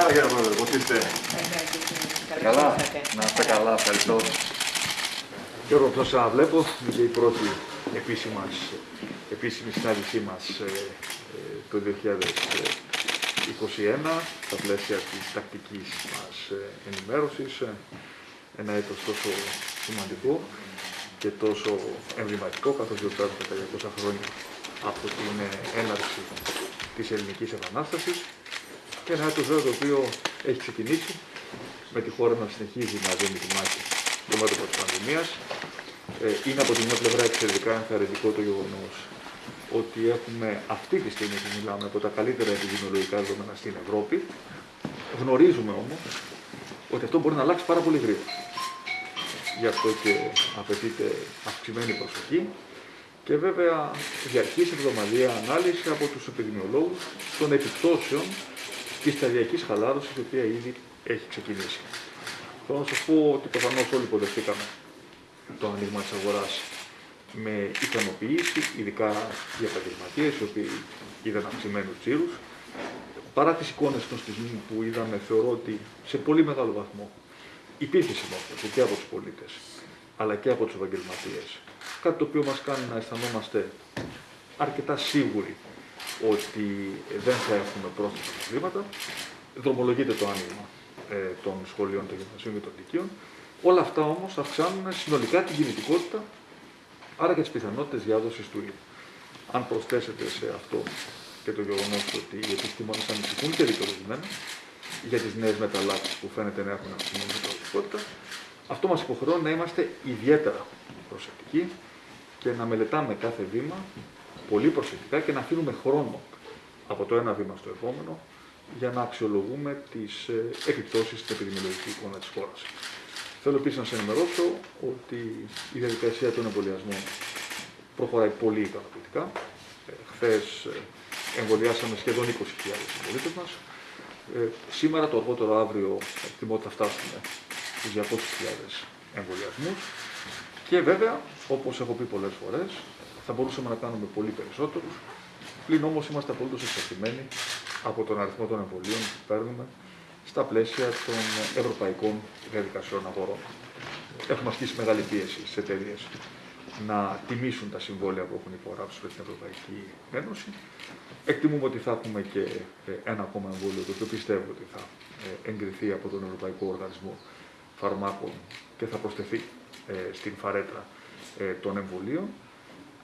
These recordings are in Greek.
Καλημέρα κύριε Πρόεδρε, πώς είστε; Καλά, να είστε καλά, ευχαριστώ. Γιώργο, αυτό σας βλέπω, είναι και η πρώτη επίσημα, επίσημη συνάντησή μας ε, ε, το 2021, στα πλαίσια της τακτικής μας ε, ενημέρωσης. Ε, Ένα έτος τόσο σημαντικό και τόσο εμβληματικό, καθώς γιορτάζουμε τα 200 χρόνια από την ε, έναρξη της Ελληνικής Επανάστασης και ένα έτος βέβαια το οποίο έχει ξεκινήσει με τη χώρα να συνεχίζει να δίνει τη μάχη στο μέτωπο της πανδημίας. Ε, είναι από την μια πλευρά εξαιρετικά ενθαρρυντικό το γεγονός ότι έχουμε αυτή τη στιγμή που μιλάμε από τα καλύτερα επιδημιολογικά δεδομένα στην Ευρώπη. Γνωρίζουμε όμως ότι αυτό μπορεί να αλλάξει πάρα πολύ γρήγορα. Γι' αυτό και απαιτείται αυξημένη προσοχή και βέβαια διαρκής εβδομαδία ανάλυση από τους επιδημιολόγους των επιπτώσεων της σταδιακής χαλάρωσης η οποία ήδη έχει ξεκινήσει. Θέλω να σας πω ότι προφανώς όλοι υποδεχτήκαμε το άνοιγμα της αγοράς με ικανοποίηση, ειδικά οι επαγγελματίες οι οποίοι είδαν αυξημένους τζίρους. Παρά τις εικόνες των στιγμών που είδαμε, θεωρώ ότι σε πολύ μεγάλο βαθμό υπήρχε συμμόρφωση και από τους πολίτες αλλά και από τους επαγγελματίες. Κάτι το οποίο μας κάνει να αισθανόμαστε αρκετά σίγουροι ότι δεν θα έχουμε πρόσθετα προβλήματα. Δρομολογείται το άνοιγμα ε, των σχολείων των γυμνασίων και των λυκείων. Όλα αυτά όμως αυξάνουν συνολικά την κινητικότητα, άρα και τις πιθανότητες διάδοσης του ιού. Αν προσθέσετε σε αυτό και το γεγονός ότι οι επιστήμονες ανησυχούν και δικαιολογημένα για τις νέες μεταλλάξεις που φαίνεται να έχουν αυξημένη μεταλλακτικότητα, αυτό μας υποχρεώνει να είμαστε ιδιαίτερα προσεκτικοί και να μελετάμε κάθε βήμα πολύ προσεκτικά και να αφήνουμε χρόνο από το ένα βήμα στο επόμενο για να αξιολογούμε τις ε, επιπτώσεις στην επιδημιολογική εικόνα της χώρας. Θέλω επίσης να σα ενημερώσω ότι η διαδικασία των εμβολιασμών προχωράει πολύ ικανοποιητικά. Ε, Χθες εμβολιάσαμε σχεδόν 20.000 συμπολίτες μας. Ε, σήμερα, το αργότερο αύριο, εκτιμώ ότι θα φτάσουμε στους 200.000 εμβολιασμούς. Και βέβαια, όπως έχω πει πολλές φορές, θα μπορούσαμε να κάνουμε πολύ περισσότερους. Πλην όμως είμαστε απολύτως εξαρτημένοι από τον αριθμό των εμβολίων που παίρνουμε στα πλαίσια των ευρωπαϊκών διαδικασιών αγορών. Έχουμε ασκήσει μεγάλη πίεση στι εταιρείες να τιμήσουν τα συμβόλαια που έχουν υπογράψει με την Ευρωπαϊκή Ένωση. Εκτιμούμε ότι θα έχουμε και ε, ένα ακόμα εμβόλιο, το οποίο πιστεύω ότι θα ε, εγκριθεί από τον Ευρωπαϊκό Οργανισμό Φαρμάκων και θα προσθεθεί ε, στην φαρέτρα των εμβολίων.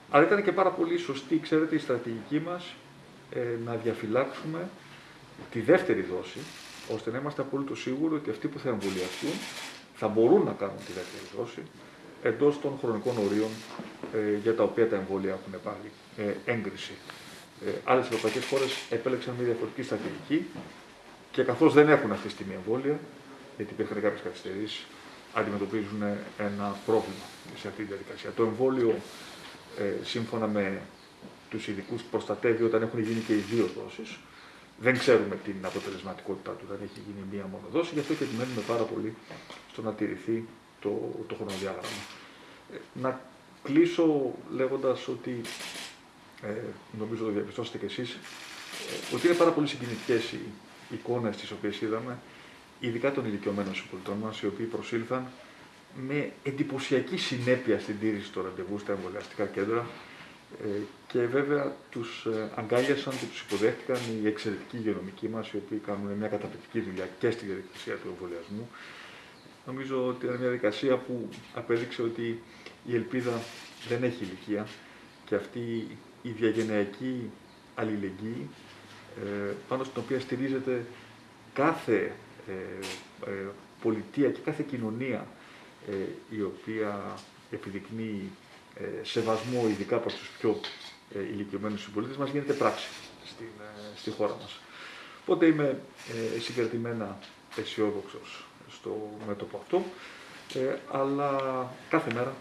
Αλλά ήταν και πάρα πολύ σωστή, ξέρετε, η στρατηγική μας να διαφυλάξουμε τη δεύτερη δόση, ώστε να είμαστε απόλυτο σίγουροι ότι αυτοί που θα εμβολιαστούν θα μπορούν να κάνουν τη δεύτερη δόση εντός των χρονικών ορίων ε, για τα οποία τα εμβόλια έχουν πάλι ε, έγκριση. Ε, Άλλες ευρωπαϊκές χώρες επέλεξαν μια διαφορετική στρατηγική και καθώς δεν έχουν αυτή τη στιγμή εμβόλια, γιατί υπήρχαν κάποιες καθυστερήσεις, αντιμετωπίζουν ένα πρόβλημα σε αυτή τη διαδικασία. Το εμβόλιο, ε, σύμφωνα με τους ειδικούς, προστατεύει όταν έχουν γίνει και οι δύο δόσεις. Δεν ξέρουμε την αποτελεσματικότητά του όταν έχει γίνει μία μόνο δόση, γι' αυτό και επιμένουμε πάρα πολύ στο να τηρηθεί το, το χρονοδιάγραμμα. Ε, να κλείσω λέγοντας ότι, ε, νομίζω το διαπιστώσετε κι εσείς, ε, ότι είναι πάρα πολύ συγκινητικές οι εικόνες τις οποίες είδαμε, ειδικά των ηλικιωμένων συμπολιτών μας, οι οποίοι προσήλθαν με εντυπωσιακή συνέπεια στην τήρηση των ραντεβού στα εμβολιαστικά κέντρα, ε, και βέβαια τους ε, αγκάλιασαν και τους υποδέχτηκαν οι εξαιρετικοί υγειονομικοί μας, οι οποίοι κάνουν μια καταπληκτική δουλειά και στη διαδικασία του εμβολιασμού. Νομίζω ότι είναι μια διαδικασία που απέδειξε ότι η ελπίδα δεν έχει ηλικία και αυτή η διαγενειακή αλληλεγγύη ε, πάνω στην οποία στηρίζεται κάθε πολιτεία και κάθε κοινωνία η οποία επιδεικνύει ε, σεβασμό ειδικά προς τους πιο ε, ηλικιωμένους συμπολίτες μας γίνεται πράξη στην, ε, στη χώρα μας. Οπότε είμαι ε, συγκρατημένα αισιόδοξο στο μέτωπο αυτό, ε, αλλά κάθε μέρα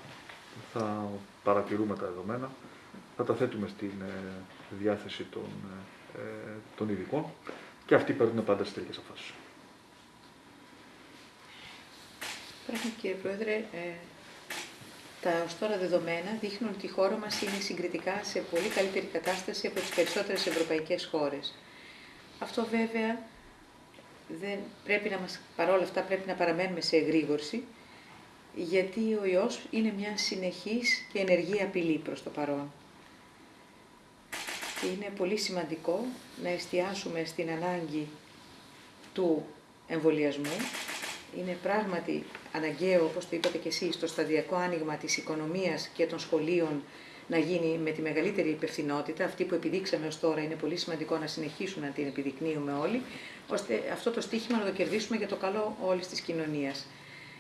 θα παρατηρούμε τα δεδομένα, θα τα θέτουμε στην διάθεση των, των ειδικών και αυτοί παίρνουν πάντα στις τελικές αποφάσεις. Πράγματι κύριε Πρόεδρε, τα ως τώρα δεδομένα δείχνουν ότι η χώρα μας είναι συγκριτικά σε πολύ καλύτερη κατάσταση από τις περισσότερες ευρωπαϊκές χώρες. Αυτό βέβαια δεν πρέπει να μας, παρόλα αυτά πρέπει να παραμένουμε σε εγρήγορση, γιατί ο ιός είναι μια συνεχής και ενεργή απειλή προς το παρόν. Και είναι πολύ σημαντικό να εστιάσουμε στην ανάγκη του εμβολιασμού. Είναι πράγματι αναγκαίο, όπως το είπατε και εσείς, το σταδιακό άνοιγμα της οικονομίας και των σχολείων να γίνει με τη μεγαλύτερη υπευθυνότητα, αυτή που επιδείξαμε ως τώρα είναι πολύ σημαντικό να συνεχίσουμε να την επιδεικνύουμε όλοι, ώστε αυτό το στίχημα να το κερδίσουμε για το καλό όλης της κοινωνίας.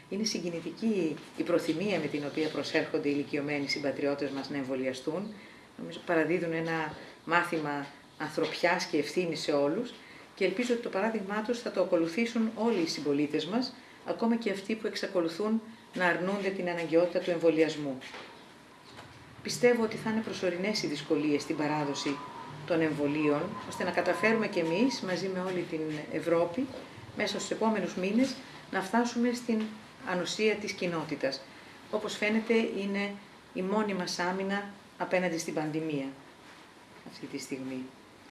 Είναι συγκινητική η προθυμία με την οποία προσέρχονται οι ηλικιωμένοι συμπατριώτες μας να εμβολιαστούν. Νομίζω παραδίδουν ένα μάθημα ανθρωπιάς και ευθύνης σε όλους και ελπίζω ότι το παράδειγμά τους θα το ακολουθήσουν όλοι οι συμπολίτες μας, ακόμα και αυτοί που εξακολουθούν να αρνούνται την αναγκαιότητα του εμβολιασμού. Πιστεύω ότι θα είναι προσωρινές οι δυσκολίες στην παράδοση των εμβολίων, ώστε να καταφέρουμε κι εμείς μαζί με όλη την Ευρώπη μέσα στους επόμενους μήνες να φτάσουμε στην ανοσία της κοινότητας. Όπως φαίνεται είναι η μόνη μας άμυνα απέναντι στην πανδημία αυτή τη στιγμή.